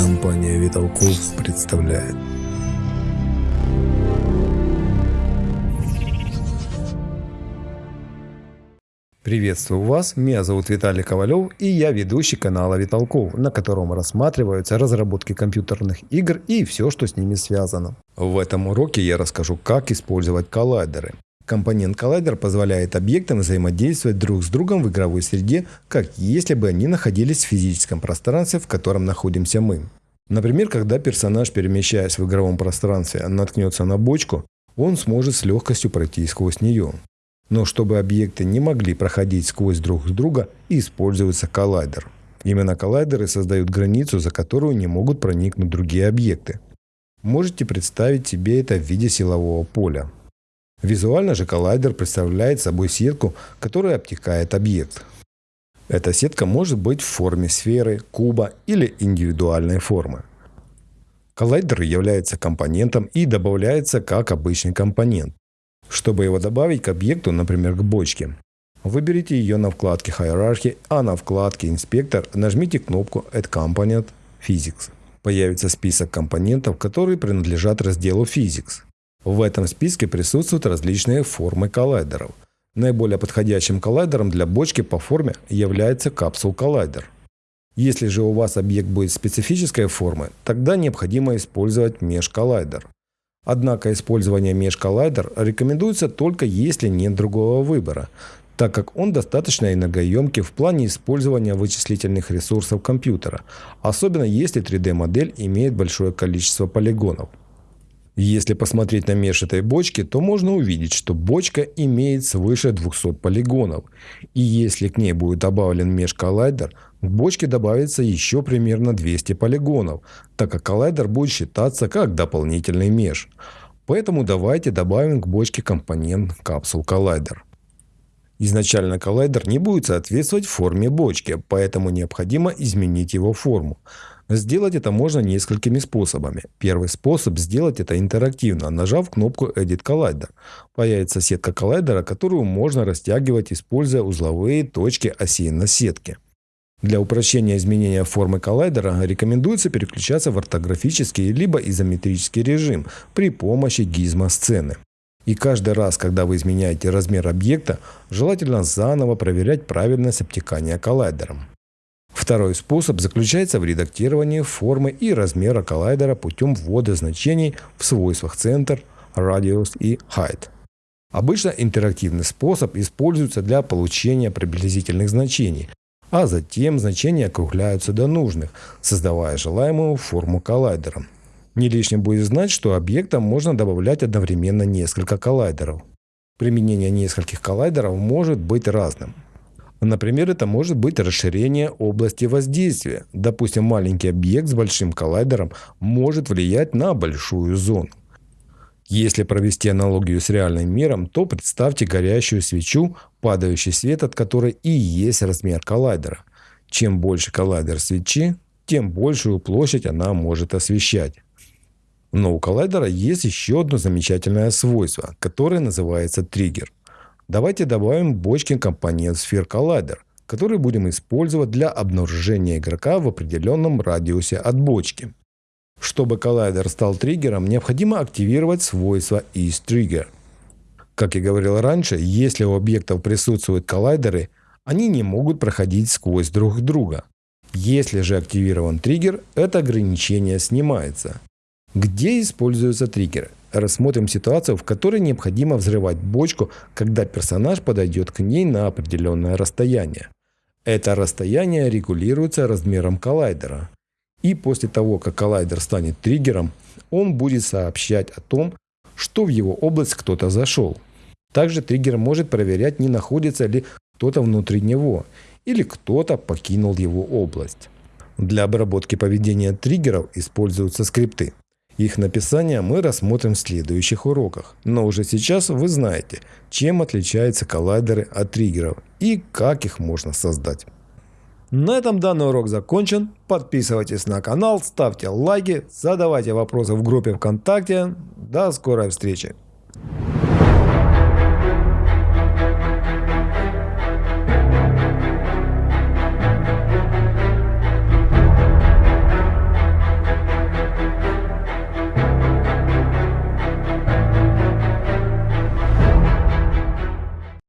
Компания Виталков представляет. Приветствую вас, меня зовут Виталий Ковалев и я ведущий канала Виталков, на котором рассматриваются разработки компьютерных игр и все, что с ними связано. В этом уроке я расскажу, как использовать коллайдеры. Компонент коллайдер позволяет объектам взаимодействовать друг с другом в игровой среде, как если бы они находились в физическом пространстве, в котором находимся мы. Например, когда персонаж, перемещаясь в игровом пространстве, наткнется на бочку, он сможет с легкостью пройти сквозь нее. Но чтобы объекты не могли проходить сквозь друг друга, используется коллайдер. Именно коллайдеры создают границу, за которую не могут проникнуть другие объекты. Можете представить себе это в виде силового поля. Визуально же коллайдер представляет собой сетку, которая обтекает объект. Эта сетка может быть в форме сферы, куба или индивидуальной формы. Коллайдер является компонентом и добавляется как обычный компонент. Чтобы его добавить к объекту, например, к бочке, выберите ее на вкладке Hierarchy, а на вкладке Инспектор нажмите кнопку Add Component Physics. Появится список компонентов, которые принадлежат разделу Physics. В этом списке присутствуют различные формы коллайдеров. Наиболее подходящим коллайдером для бочки по форме является капсул-коллайдер. Если же у вас объект будет специфической формы, тогда необходимо использовать меж-коллайдер. Однако использование меж-коллайдер рекомендуется только если нет другого выбора, так как он достаточно энергоемкий в плане использования вычислительных ресурсов компьютера, особенно если 3D-модель имеет большое количество полигонов. Если посмотреть на меж этой бочки, то можно увидеть, что бочка имеет свыше 200 полигонов. И если к ней будет добавлен меж-коллайдер, к бочке добавится еще примерно 200 полигонов, так как коллайдер будет считаться как дополнительный меж. Поэтому давайте добавим к бочке компонент капсул коллайдер. Изначально коллайдер не будет соответствовать форме бочки, поэтому необходимо изменить его форму. Сделать это можно несколькими способами. Первый способ сделать это интерактивно, нажав кнопку Edit Collider. Появится сетка коллайдера, которую можно растягивать, используя узловые точки оси на сетке. Для упрощения изменения формы коллайдера рекомендуется переключаться в ортографический либо изометрический режим при помощи гизмо-сцены. И каждый раз, когда вы изменяете размер объекта, желательно заново проверять правильность обтекания коллайдером. Второй способ заключается в редактировании формы и размера коллайдера путем ввода значений в свойствах центр, радиус и height. Обычно интерактивный способ используется для получения приблизительных значений, а затем значения округляются до нужных, создавая желаемую форму коллайдера. Не лишним будет знать, что объектам можно добавлять одновременно несколько коллайдеров. Применение нескольких коллайдеров может быть разным. Например, это может быть расширение области воздействия. Допустим, маленький объект с большим коллайдером может влиять на большую зону. Если провести аналогию с реальным миром, то представьте горящую свечу, падающий свет от которой и есть размер коллайдера. Чем больше коллайдер свечи, тем большую площадь она может освещать. Но у коллайдера есть еще одно замечательное свойство, которое называется триггер. Давайте добавим бочкин компонент Sphere Collider, который будем использовать для обнаружения игрока в определенном радиусе от бочки. Чтобы коллайдер стал триггером, необходимо активировать свойство isTrigger. Как я говорил раньше, если у объектов присутствуют коллайдеры, они не могут проходить сквозь друг друга. Если же активирован триггер, это ограничение снимается. Где используются триггеры? Рассмотрим ситуацию, в которой необходимо взрывать бочку, когда персонаж подойдет к ней на определенное расстояние. Это расстояние регулируется размером коллайдера. И после того, как коллайдер станет триггером, он будет сообщать о том, что в его область кто-то зашел. Также триггер может проверять, не находится ли кто-то внутри него, или кто-то покинул его область. Для обработки поведения триггеров используются скрипты. Их написание мы рассмотрим в следующих уроках. Но уже сейчас вы знаете, чем отличаются коллайдеры от триггеров и как их можно создать. На этом данный урок закончен. Подписывайтесь на канал, ставьте лайки, задавайте вопросы в группе ВКонтакте. До скорой встречи!